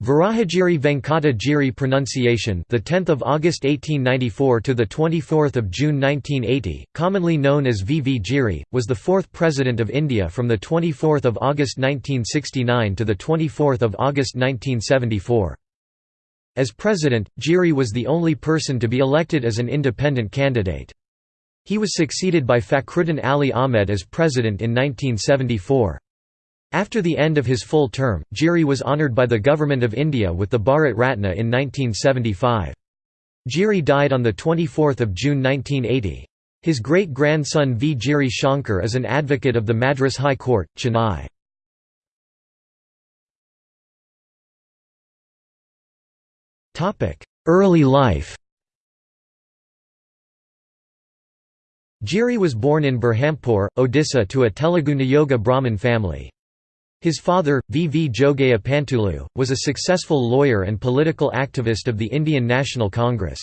Varahagiri Venkata Giri pronunciation the 10th of August 1894 to the 24th of June 1980 commonly known as VV Giri was the fourth president of India from the 24th of August 1969 to the 24th of August 1974 As president Giri was the only person to be elected as an independent candidate. He was succeeded by Fakhruddin Ali Ahmed as president in 1974 after the end of his full term, Giri was honoured by the Government of India with the Bharat Ratna in 1975. Giri died on 24 June 1980. His great-grandson V. Giri Shankar is an advocate of the Madras High Court, Chennai. Early life Giri was born in Berhampur, Odisha to a Telugu Niyoga Brahmin family. His father, V. V. Jogaya Pantulu, was a successful lawyer and political activist of the Indian National Congress.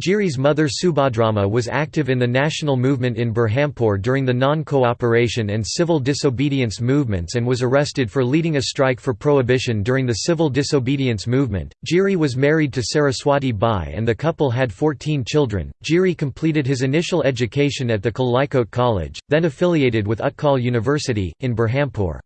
Giri's mother Subhadrama was active in the national movement in Berhampur during the non-cooperation and civil disobedience movements and was arrested for leading a strike for prohibition during the civil disobedience movement. Giri was married to Saraswati Bai and the couple had 14 children. Giri completed his initial education at the Khallikote College, then affiliated with Utkal University, in Berhampur.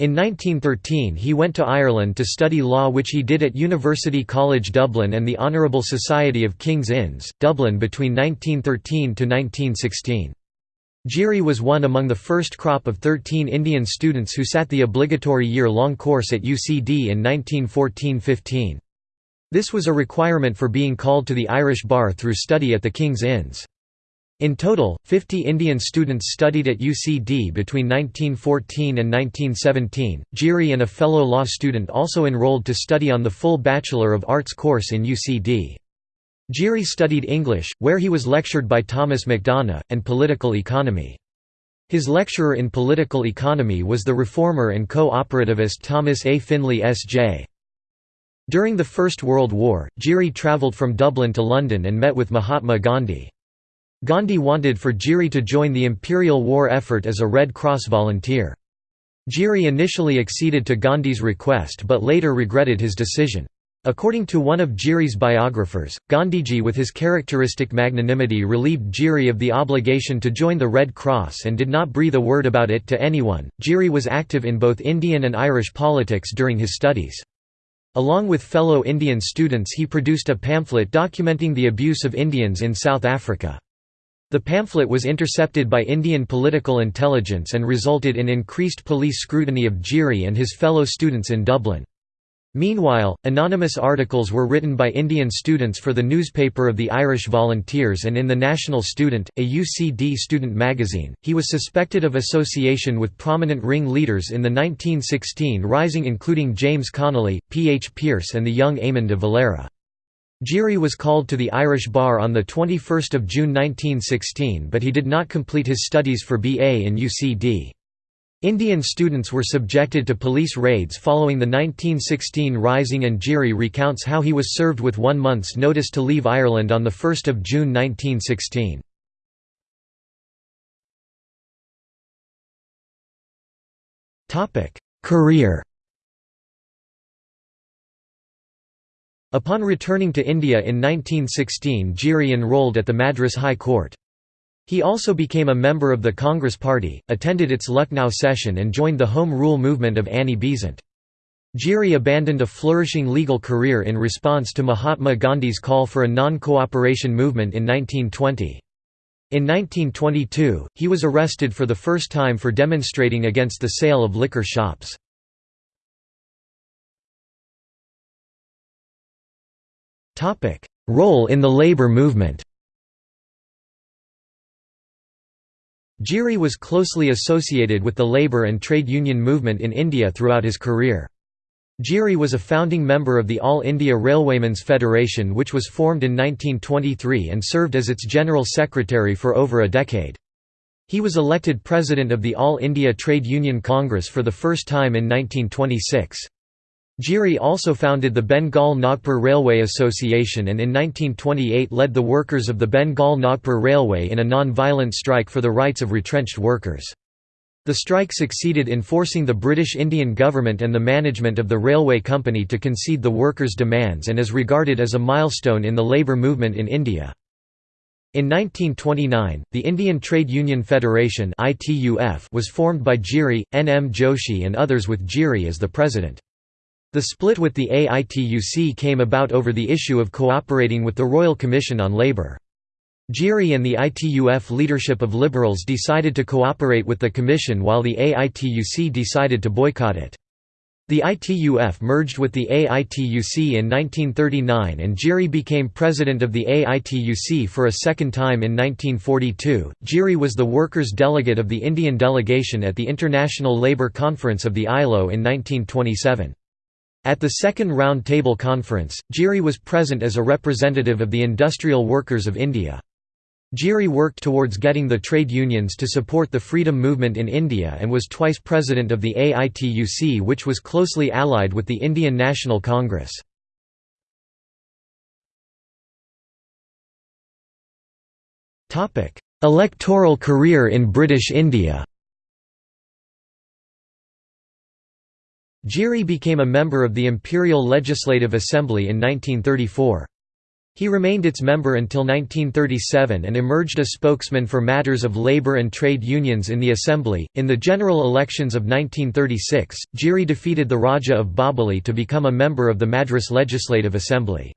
In 1913 he went to Ireland to study law which he did at University College Dublin and the Honourable Society of King's Inns, Dublin between 1913 to 1916. Giri was one among the first crop of 13 Indian students who sat the obligatory year-long course at UCD in 1914–15. This was a requirement for being called to the Irish bar through study at the King's Inns. In total, 50 Indian students studied at UCD between 1914 and 1917. Giri and a fellow law student also enrolled to study on the full Bachelor of Arts course in UCD. Giri studied English, where he was lectured by Thomas MacDonagh, and political economy. His lecturer in political economy was the reformer and co-operativist Thomas A. Finlay S.J. During the First World War, Giri travelled from Dublin to London and met with Mahatma Gandhi. Gandhi wanted for Giri to join the imperial war effort as a Red Cross volunteer. Giri initially acceded to Gandhi's request but later regretted his decision. According to one of Giri's biographers, Gandhiji with his characteristic magnanimity relieved Giri of the obligation to join the Red Cross and did not breathe a word about it to anyone. Giri was active in both Indian and Irish politics during his studies. Along with fellow Indian students he produced a pamphlet documenting the abuse of Indians in South Africa. The pamphlet was intercepted by Indian political intelligence and resulted in increased police scrutiny of Giri and his fellow students in Dublin. Meanwhile, anonymous articles were written by Indian students for the newspaper of the Irish Volunteers and in the National Student, a UCD student magazine. He was suspected of association with prominent ring leaders in the 1916 Rising, including James Connolly, P. H. Pearse, and the young Eamon de Valera. Giri was called to the Irish bar on 21 June 1916 but he did not complete his studies for BA in UCD. Indian students were subjected to police raids following the 1916 Rising and Giri recounts how he was served with one month's notice to leave Ireland on 1 June 1916. Career Upon returning to India in 1916 Giri enrolled at the Madras High Court. He also became a member of the Congress Party, attended its Lucknow session and joined the Home Rule movement of Annie Besant. Giri abandoned a flourishing legal career in response to Mahatma Gandhi's call for a non-cooperation movement in 1920. In 1922, he was arrested for the first time for demonstrating against the sale of liquor shops. Role in the labor movement Giri was closely associated with the labour and trade union movement in India throughout his career. Giri was a founding member of the All India Railwaymen's Federation which was formed in 1923 and served as its general secretary for over a decade. He was elected president of the All India Trade Union Congress for the first time in 1926. Giri also founded the Bengal Nagpur Railway Association and in 1928 led the workers of the Bengal Nagpur Railway in a non-violent strike for the rights of retrenched workers. The strike succeeded in forcing the British Indian government and the management of the railway company to concede the workers' demands and is regarded as a milestone in the labour movement in India. In 1929, the Indian Trade Union Federation was formed by Giri, N. M. Joshi and others with Giri as the president. The split with the AITUC came about over the issue of cooperating with the Royal Commission on Labour. Giri and the ITUF leadership of Liberals decided to cooperate with the Commission while the AITUC decided to boycott it. The ITUF merged with the AITUC in 1939 and Giri became president of the AITUC for a second time in 1942. Giri was the workers' delegate of the Indian delegation at the International Labour Conference of the ILO in 1927. At the second Round Table Conference, Giri was present as a representative of the industrial workers of India. Giri worked towards getting the trade unions to support the freedom movement in India and was twice president of the AITUC which was closely allied with the Indian National Congress. Electoral career in British India Giri became a member of the Imperial Legislative Assembly in 1934. He remained its member until 1937 and emerged a spokesman for matters of labor and trade unions in the assembly. In the general elections of 1936, Giri defeated the Raja of Bobbili to become a member of the Madras Legislative Assembly.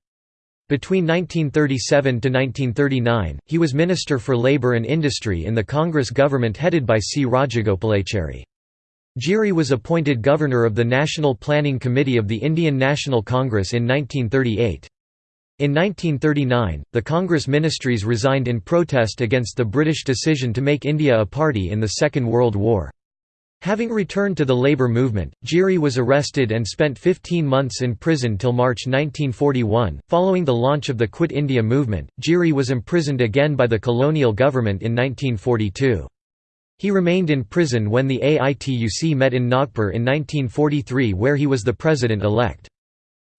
Between 1937 to 1939, he was Minister for Labour and Industry in the Congress government headed by C. Rajagopalachari. Giri was appointed governor of the National Planning Committee of the Indian National Congress in 1938. In 1939, the Congress ministries resigned in protest against the British decision to make India a party in the Second World War. Having returned to the labour movement, Giri was arrested and spent 15 months in prison till March 1941. Following the launch of the Quit India movement, Giri was imprisoned again by the colonial government in 1942. He remained in prison when the AITUC met in Nagpur in 1943 where he was the president-elect.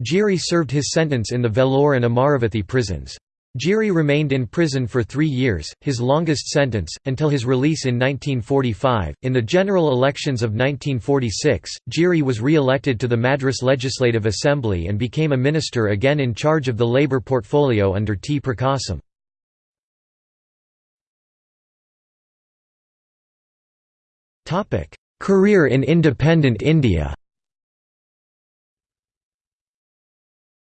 Giri served his sentence in the Vellore and Amaravathi prisons. Giri remained in prison for three years, his longest sentence, until his release in 1945. In the general elections of 1946, Giri was re elected to the Madras Legislative Assembly and became a minister again in charge of the labour portfolio under T. Prakasam. Career in independent India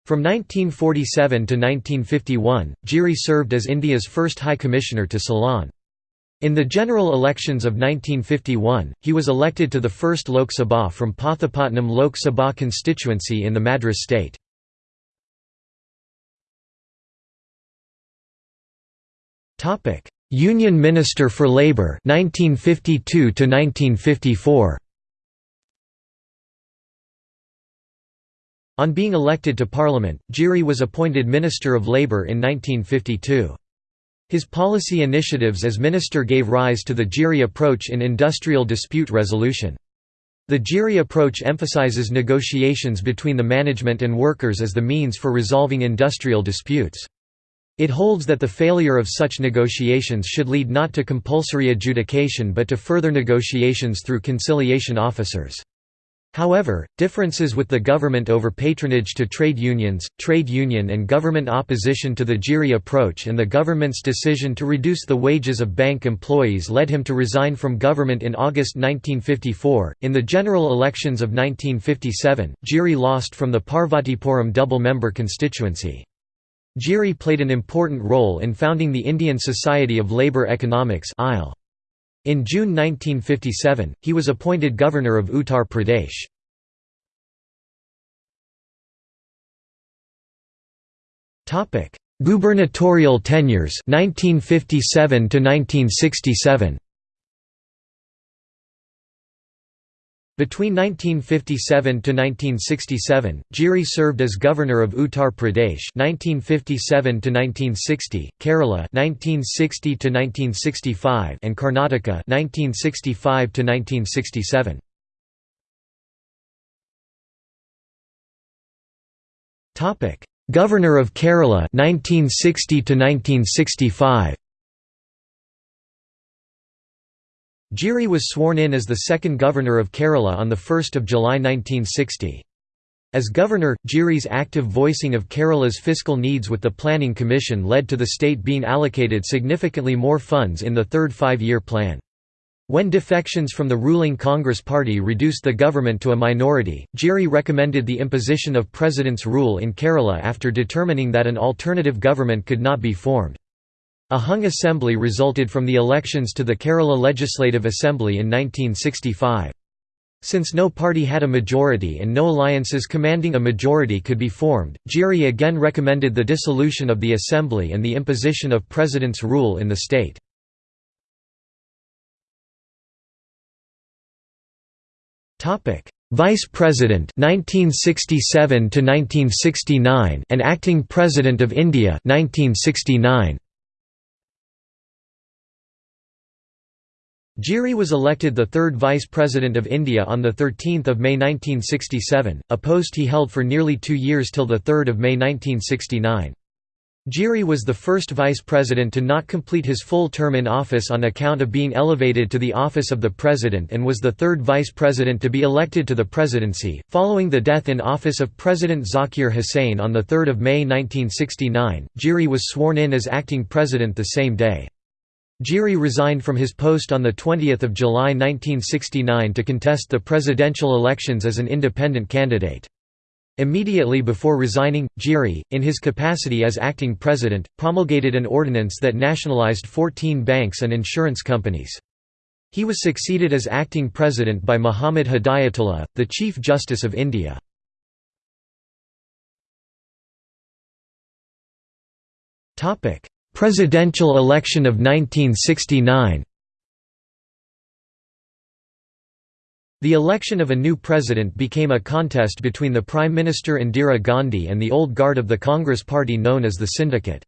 From 1947 to 1951, Giri served as India's first High Commissioner to Ceylon. In the general elections of 1951, he was elected to the 1st Lok Sabha from Pathapatnam Lok Sabha constituency in the Madras state. Union Minister for Labour 1952 to 1954 On being elected to Parliament, Giri was appointed Minister of Labour in 1952. His policy initiatives as minister gave rise to the Giri approach in industrial dispute resolution. The Giri approach emphasizes negotiations between the management and workers as the means for resolving industrial disputes. It holds that the failure of such negotiations should lead not to compulsory adjudication but to further negotiations through conciliation officers. However, differences with the government over patronage to trade unions, trade union and government opposition to the Giri approach and the government's decision to reduce the wages of bank employees led him to resign from government in August 1954. In the general elections of 1957, Giri lost from the Parvatipuram double-member constituency. Giri played an important role in founding the Indian Society of Labour Economics. In June 1957, he was appointed governor of Uttar Pradesh. Gubernatorial tenures 1957 to 1967 Between 1957 to 1967, Giri served as governor of Uttar Pradesh 1957 to 1960, Kerala 1960 to 1965 and Karnataka 1965 to 1967. Topic: Governor of Kerala 1960 to 1965. Giri was sworn in as the second governor of Kerala on 1 July 1960. As governor, Giri's active voicing of Kerala's fiscal needs with the Planning Commission led to the state being allocated significantly more funds in the third five-year plan. When defections from the ruling Congress party reduced the government to a minority, Giri recommended the imposition of President's rule in Kerala after determining that an alternative government could not be formed. A hung assembly resulted from the elections to the Kerala Legislative Assembly in 1965. Since no party had a majority and no alliances commanding a majority could be formed, Giri again recommended the dissolution of the assembly and the imposition of president's rule in the state. Vice President 1967 to 1969 and Acting President of India 1969 Giri was elected the third Vice President of India on 13 May 1967, a post he held for nearly two years till 3 May 1969. Giri was the first vice president to not complete his full term in office on account of being elevated to the office of the president and was the third vice president to be elected to the presidency. Following the death in office of President Zakir Hussain on 3 May 1969, Giri was sworn in as acting president the same day. Giri resigned from his post on 20 July 1969 to contest the presidential elections as an independent candidate. Immediately before resigning, Giri, in his capacity as acting president, promulgated an ordinance that nationalized 14 banks and insurance companies. He was succeeded as acting president by Muhammad Hidayatullah, the Chief Justice of India. Presidential election of 1969 The election of a new president became a contest between the Prime Minister Indira Gandhi and the old guard of the Congress party known as the Syndicate.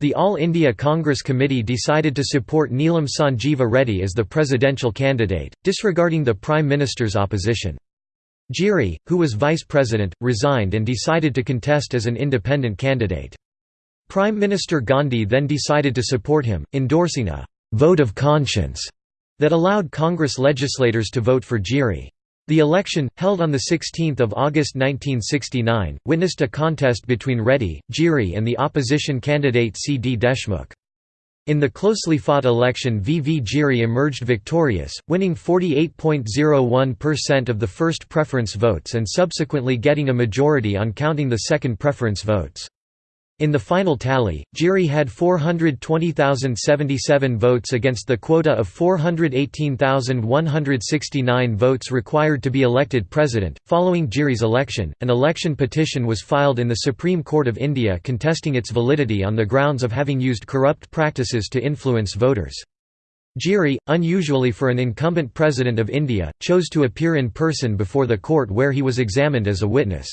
The All India Congress Committee decided to support Neelam Sanjeeva Reddy as the presidential candidate, disregarding the Prime Minister's opposition. Giri, who was vice president, resigned and decided to contest as an independent candidate. Prime Minister Gandhi then decided to support him, endorsing a «vote of conscience» that allowed Congress legislators to vote for Giri. The election, held on 16 August 1969, witnessed a contest between Reddy, Giri and the opposition candidate C. D. Deshmukh. In the closely fought election V. V. Giri emerged victorious, winning 48.01% of the first preference votes and subsequently getting a majority on counting the second preference votes. In the final tally, Giri had 420,077 votes against the quota of 418,169 votes required to be elected president. Following Giri's election, an election petition was filed in the Supreme Court of India contesting its validity on the grounds of having used corrupt practices to influence voters. Giri, unusually for an incumbent president of India, chose to appear in person before the court where he was examined as a witness.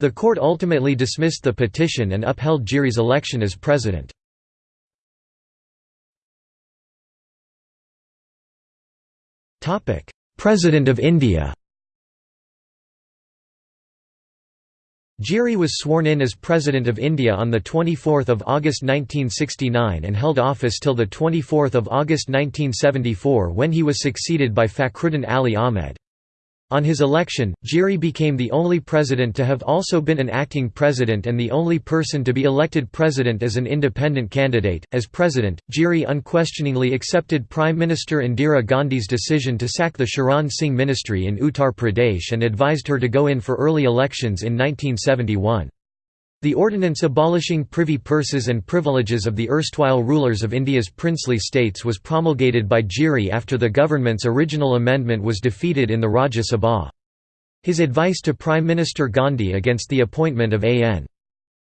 The court ultimately dismissed the petition and upheld Giri's election as president. President of India Giri was sworn in as President of India on 24 August 1969 and held office till 24 August 1974 when he was succeeded by Fakhruddin Ali Ahmed. On his election, Giri became the only president to have also been an acting president and the only person to be elected president as an independent candidate. As president, Giri unquestioningly accepted Prime Minister Indira Gandhi's decision to sack the Charan Singh ministry in Uttar Pradesh and advised her to go in for early elections in 1971. The ordinance abolishing privy purses and privileges of the erstwhile rulers of India's princely states was promulgated by Giri after the government's original amendment was defeated in the Rajya Sabha. His advice to Prime Minister Gandhi against the appointment of A.N.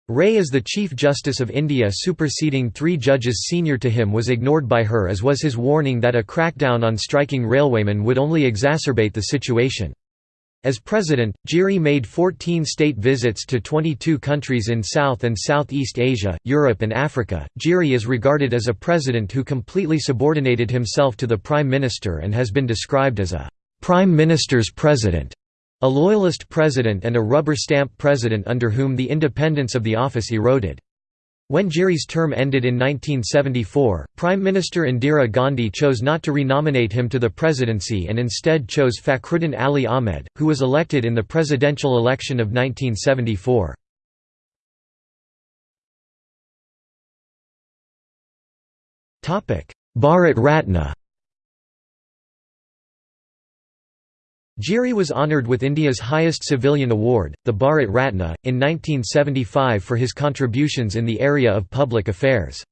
Ray as the Chief Justice of India superseding three judges senior to him was ignored by her as was his warning that a crackdown on striking railwaymen would only exacerbate the situation. As president, Giri made 14 state visits to 22 countries in South and Southeast Asia, Europe and Africa. Giri is regarded as a president who completely subordinated himself to the prime minister and has been described as a prime minister's president, a loyalist president and a rubber stamp president under whom the independence of the office eroded. When Giri's term ended in 1974, Prime Minister Indira Gandhi chose not to renominate him to the presidency and instead chose Fakhruddin Ali Ahmed, who was elected in the presidential election of 1974. Bharat Ratna Giri was honoured with India's highest civilian award, the Bharat Ratna, in 1975 for his contributions in the area of public affairs.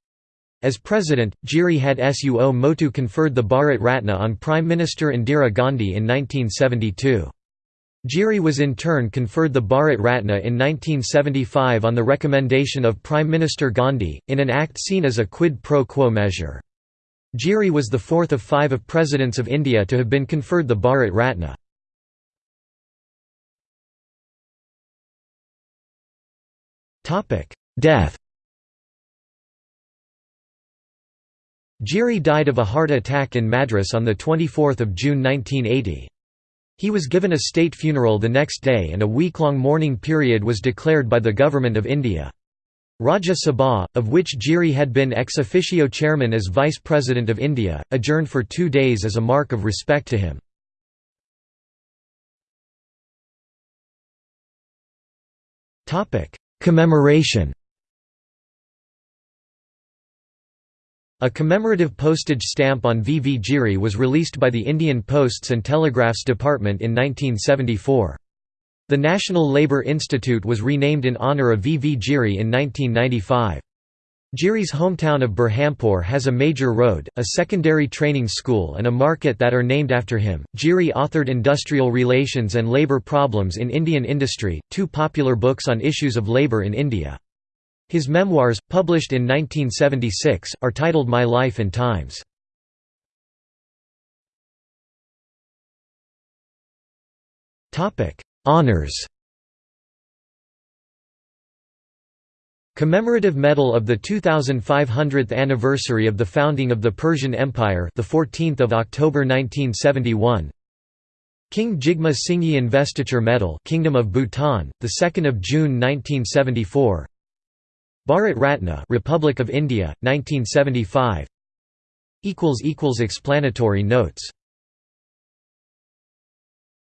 As president, Giri had Suo Motu conferred the Bharat Ratna on Prime Minister Indira Gandhi in 1972. Giri was in turn conferred the Bharat Ratna in 1975 on the recommendation of Prime Minister Gandhi, in an act seen as a quid pro quo measure. Giri was the fourth of five of presidents of India to have been conferred the Bharat Ratna. Death Giri died of a heart attack in Madras on 24 June 1980. He was given a state funeral the next day and a week-long mourning period was declared by the Government of India. Rajya Sabha, of which Giri had been ex officio chairman as Vice President of India, adjourned for two days as a mark of respect to him. Commemoration A commemorative postage stamp on VV. Giri was released by the Indian Posts and Telegraphs Department in 1974. The National Labour Institute was renamed in honour of VV. Giri in 1995. Giri's hometown of Berhampur has a major road, a secondary training school, and a market that are named after him. Giri authored Industrial Relations and Labour Problems in Indian Industry, two popular books on issues of labour in India. His memoirs, published in 1976, are titled My Life and Times. Honours Commemorative Medal of the 2500th anniversary of the founding of the Persian Empire, the 14th of October 1971. King Jigme Singye Investiture Medal, Kingdom of Bhutan, the 2nd of June 1974. Bharat Ratna, Republic of India, 1975. Equals equals explanatory notes